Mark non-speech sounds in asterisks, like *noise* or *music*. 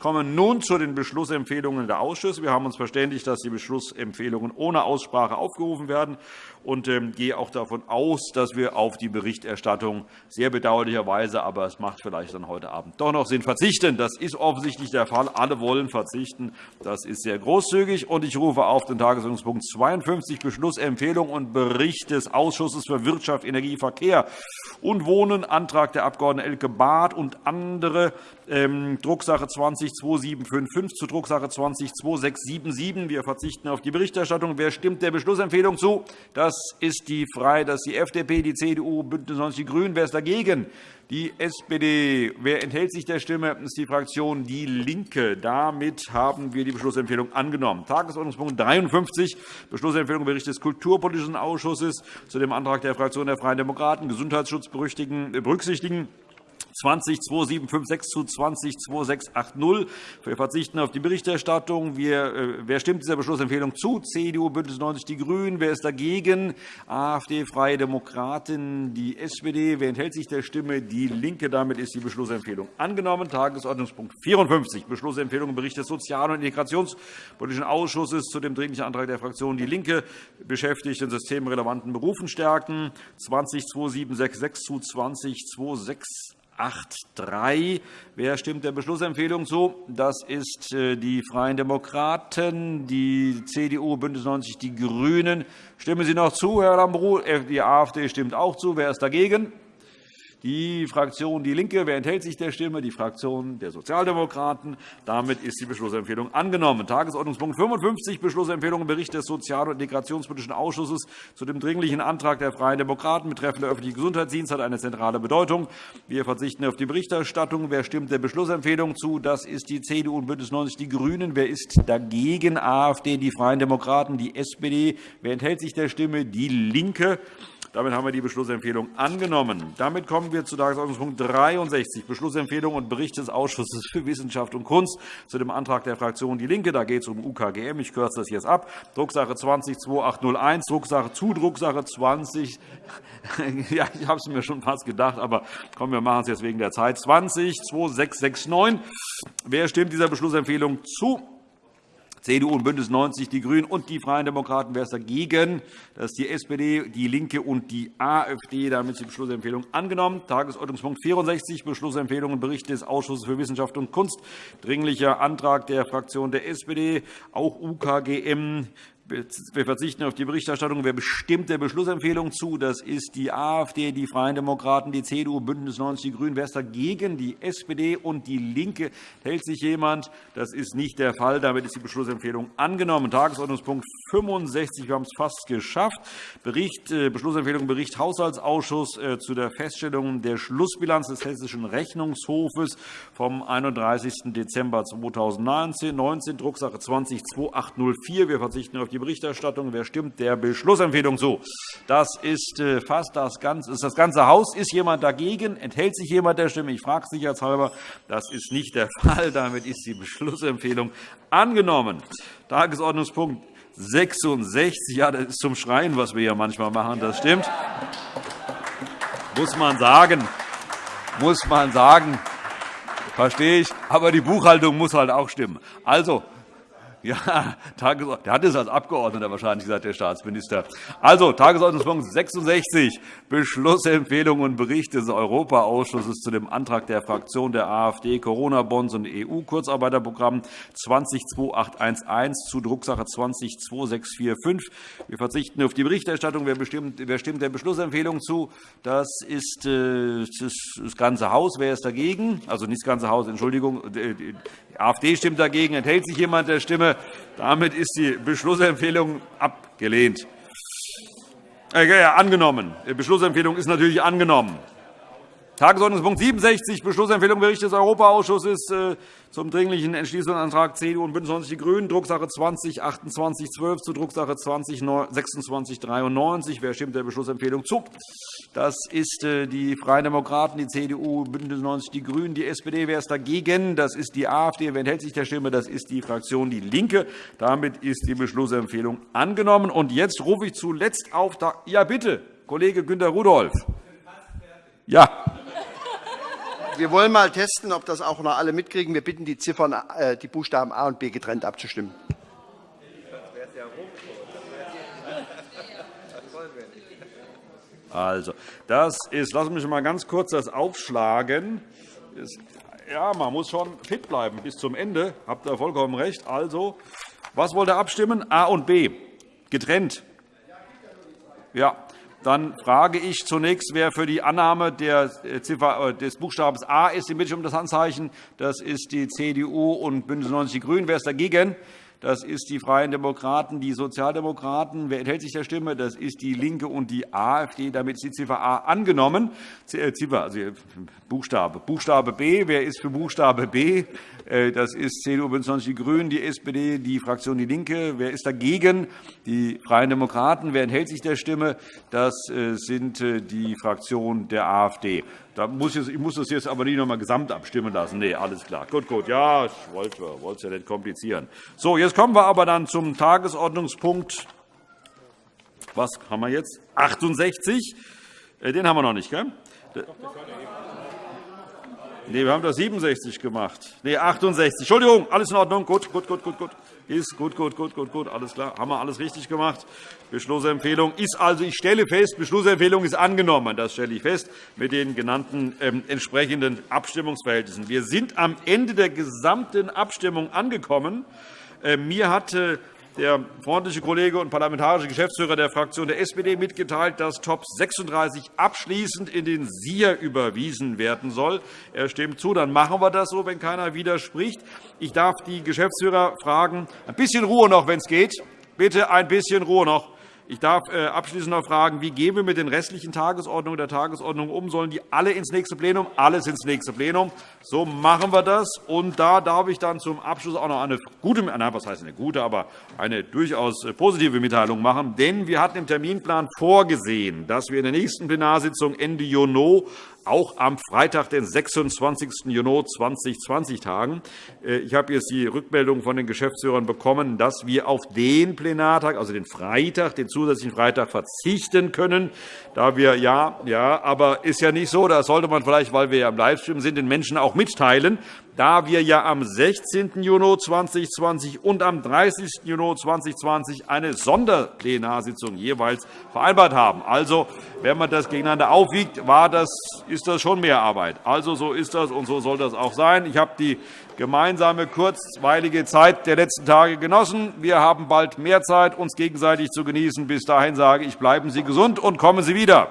komme nun zu den Beschlussempfehlungen der Ausschüsse. Wir haben uns verständigt, dass die Beschlussempfehlungen ohne Aussprache aufgerufen werden und ähm, gehe auch davon aus, dass wir auf die Berichterstattung sehr bedauerlicherweise, aber es macht vielleicht dann heute Abend doch noch Sinn, verzichten. Das ist offensichtlich der Fall. Alle wollen verzichten. Das ist sehr großzügig. Und ich rufe auf den Tagesordnungspunkt 52 Beschlussempfehlung und Bericht des Ausschusses für Wirtschaft, Energie, Verkehr und Wohnen, Antrag der Abg. Elke Barth und andere, Drucksache 20-2755 zu Drucksache 20-2677. Wir verzichten auf die Berichterstattung. Wer stimmt der Beschlussempfehlung zu? Das ist die Frei, das ist die FDP, die CDU, BÜNDNIS 90 die GRÜNEN. Wer ist dagegen? Die SPD. Wer enthält sich der Stimme? Das ist die Fraktion DIE LINKE. Damit haben wir die Beschlussempfehlung angenommen. Tagesordnungspunkt 53, Beschlussempfehlung Bericht des Kulturpolitischen Ausschusses zu dem Antrag der Fraktion der Freien Demokraten, Gesundheitsschutz berücksichtigen. 20-2756 zu 20-2680. Wir verzichten auf die Berichterstattung. Äh, wer stimmt dieser Beschlussempfehlung zu? CDU, BÜNDNIS 90 die GRÜNEN. Wer ist dagegen? AfD, Freie Demokraten, die SPD. Wer enthält sich der Stimme? DIE LINKE. Damit ist die Beschlussempfehlung angenommen. Tagesordnungspunkt 54, Beschlussempfehlung im Bericht des Sozial- und Integrationspolitischen Ausschusses zu dem Dringlichen Antrag der Fraktion DIE LINKE, beschäftigten systemrelevanten Berufen stärken, 20-2766 zu 20-26 8.3. Wer stimmt der Beschlussempfehlung zu? Das ist äh, die Freien Demokraten, die CDU, BÜNDNIS 90 die GRÜNEN. Stimmen Sie noch zu, Herr Lambrou? Äh, die AfD stimmt auch zu. Wer ist dagegen? Die Fraktion DIE LINKE. Wer enthält sich der Stimme? Die Fraktion der Sozialdemokraten. Damit ist die Beschlussempfehlung angenommen. Tagesordnungspunkt 55, Beschlussempfehlung im Bericht des Sozial- und Integrationspolitischen Ausschusses zu dem Dringlichen Antrag der Freien Demokraten betreffend der öffentliche Gesundheitsdienst hat eine zentrale Bedeutung. Wir verzichten auf die Berichterstattung. Wer stimmt der Beschlussempfehlung zu? Das ist die CDU und BÜNDNIS 90 die GRÜNEN. Wer ist dagegen? AfD, die Freien Demokraten, die SPD. Wer enthält sich der Stimme? DIE LINKE. Damit haben wir die Beschlussempfehlung angenommen. Damit kommen wir zu Tagesordnungspunkt 63, Beschlussempfehlung und Bericht des Ausschusses für Wissenschaft und Kunst zu dem Antrag der Fraktion DIE LINKE. Da geht es um UKGM. Ich kürze das jetzt ab. Drucksache 20-2801, Drucksache zu Drucksache 20. *laughs* ja, ich habe es mir schon fast gedacht, aber komm, wir machen es jetzt wegen der Zeit. 20-2669. Wer stimmt dieser Beschlussempfehlung zu? CDU und BÜNDNIS 90 die GRÜNEN und die Freien Demokraten. Wer ist dagegen? Das ist die SPD, DIE LINKE und die AfD. Damit ist die Beschlussempfehlung angenommen. Tagesordnungspunkt 64, Beschlussempfehlung und Bericht des Ausschusses für Wissenschaft und Kunst. Dringlicher Antrag der Fraktion der SPD, auch UKGM wir verzichten auf die Berichterstattung. Wer bestimmt der Beschlussempfehlung zu? Das ist die AfD, die Freien Demokraten, die CDU, BÜNDNIS 90 die GRÜNEN. Wer ist dagegen? Die SPD und DIE LINKE. Hält sich jemand? Das ist nicht der Fall. Damit ist die Beschlussempfehlung angenommen. Tagesordnungspunkt 65. Wir haben es fast geschafft. Bericht, äh, Beschlussempfehlung Bericht Haushaltsausschuss äh, zu der Feststellung der Schlussbilanz des Hessischen Rechnungshofes vom 31. Dezember 2019, 19, Drucksache 20 2804. Wir verzichten auf die Berichterstattung. Wer stimmt der Beschlussempfehlung zu? Das ist äh, fast das ganze, ist das ganze Haus. Ist jemand dagegen? Enthält sich jemand der Stimme? Ich frage sicherheitshalber. Das ist nicht der *laughs* Fall. Damit ist die Beschlussempfehlung angenommen. Tagesordnungspunkt 66. Ja, das ist zum Schreien, was wir hier manchmal machen. Das stimmt. Muss man sagen. Muss man sagen. Verstehe ich. Aber die Buchhaltung muss halt auch stimmen. Also, ja, der hat es als Abgeordneter wahrscheinlich gesagt, der Staatsminister. Also, Tagesordnungspunkt 66, Beschlussempfehlung und Bericht des Europaausschusses zu dem Antrag der Fraktion der AfD, Corona-Bonds und EU-Kurzarbeiterprogramm 202811 zu Drucksache 202645. Wir verzichten auf die Berichterstattung. Wer, bestimmt, wer stimmt der Beschlussempfehlung zu? Das ist äh, das ganze Haus. Wer ist dagegen? Also nicht das ganze Haus, Entschuldigung. Die AfD stimmt dagegen. Enthält sich jemand der Stimme? Damit ist die Beschlussempfehlung abgelehnt. Äh, angenommen. Die Beschlussempfehlung ist natürlich angenommen. Tagesordnungspunkt 67, Beschlussempfehlung Bericht des Europaausschusses äh, zum Dringlichen Entschließungsantrag CDU und BÜNDNIS 90 die GRÜNEN, Drucksache 20-2812 zu Drucksache 20-2693. Wer stimmt der Beschlussempfehlung zu? Das ist äh, die Freien Demokraten, die CDU, BÜNDNIS 90 die GRÜNEN, die SPD. Wer ist dagegen? Das ist die AfD. Wer enthält sich der Stimme? Das ist die Fraktion DIE LINKE. Damit ist die Beschlussempfehlung angenommen. Und jetzt rufe ich zuletzt auf. Ja, bitte, Kollege Günter Rudolph. Ja. Wir wollen mal testen, ob das auch noch alle mitkriegen. Wir bitten die Ziffern, äh, die Buchstaben A und B getrennt abzustimmen. Also, das ist, lassen Sie mich mal ganz kurz das aufschlagen. Ja, man muss schon fit bleiben bis zum Ende. Habt ihr vollkommen recht. Also, was wollt ihr abstimmen? A und B. Getrennt. Ja. Dann frage ich zunächst, wer für die Annahme äh, äh, des Buchstabens A ist. Die Bitte um das Handzeichen. Das ist die CDU und BÜNDNIS 90 die GRÜNEN. Wer ist dagegen? Das ist die Freien Demokraten, die Sozialdemokraten. Wer enthält sich der Stimme? Das ist die LINKE und die AfD. Damit ist die Ziffer A angenommen. Äh, Ziffer, also Buchstabe. Buchstabe B. Wer ist für Buchstabe B? Äh, das ist CDU, BÜNDNIS 90 die GRÜNEN, die SPD, die Fraktion DIE LINKE. Wer ist dagegen? Die Freien Demokraten. Wer enthält sich der Stimme? Das äh, sind die Fraktion der AfD. Da muss ich, ich muss das jetzt aber nicht noch einmal gesamt abstimmen lassen. Nee, alles klar. Gut, gut. Ja, ich wollte es ja nicht komplizieren. So, jetzt kommen wir aber dann zum Tagesordnungspunkt. Was haben wir jetzt? 68. Äh, den haben wir noch nicht, gell? Nee, wir haben das 67 gemacht. Nee, 68. Entschuldigung, alles in Ordnung. Gut, gut, gut, gut, gut. Ist gut, gut, gut, gut, gut. Alles klar. Haben wir alles richtig gemacht. Beschlussempfehlung ist also, ich stelle fest, Beschlussempfehlung ist angenommen. Das stelle ich fest mit den genannten ähm, entsprechenden Abstimmungsverhältnissen. Wir sind am Ende der gesamten Abstimmung angekommen. Äh, mir hatte der freundliche Kollege und parlamentarische Geschäftsführer der Fraktion der SPD mitgeteilt, dass Top 36 abschließend in den SIA überwiesen werden soll. Er stimmt zu. Dann machen wir das so, wenn keiner widerspricht. Ich darf die Geschäftsführer fragen, ein bisschen Ruhe noch, wenn es geht. Bitte ein bisschen Ruhe noch. Ich darf äh, abschließend noch fragen, wie gehen wir mit den restlichen Tagesordnungen der Tagesordnung um? Sollen die alle ins nächste Plenum? Alles ins nächste Plenum. So machen wir das. Und da darf ich dann zum Abschluss auch noch eine gute, nein, was heißt eine gute, aber eine durchaus äh, positive Mitteilung machen. Denn wir hatten im Terminplan vorgesehen, dass wir in der nächsten Plenarsitzung Ende Juni auch am Freitag, den 26. Juni 2020 tagen. Äh, ich habe jetzt die Rückmeldung von den Geschäftsführern bekommen, dass wir auf den Plenartag, also den Freitag, den zusätzlichen Freitag verzichten können, da wir ja, ja, aber ist ja nicht so, da sollte man vielleicht, weil wir ja im Livestream sind, den Menschen auch mitteilen, da wir ja am 16. Juni 2020 und am 30. Juni 2020 eine Sonderplenarsitzung jeweils vereinbart haben. Also, wenn man das gegeneinander aufwiegt, war das, ist das schon mehr Arbeit. Also, so ist das, und so soll das auch sein. Ich habe die gemeinsame kurzweilige Zeit der letzten Tage genossen. Wir haben bald mehr Zeit, uns gegenseitig zu genießen. Bis dahin sage ich, bleiben Sie gesund und kommen Sie wieder.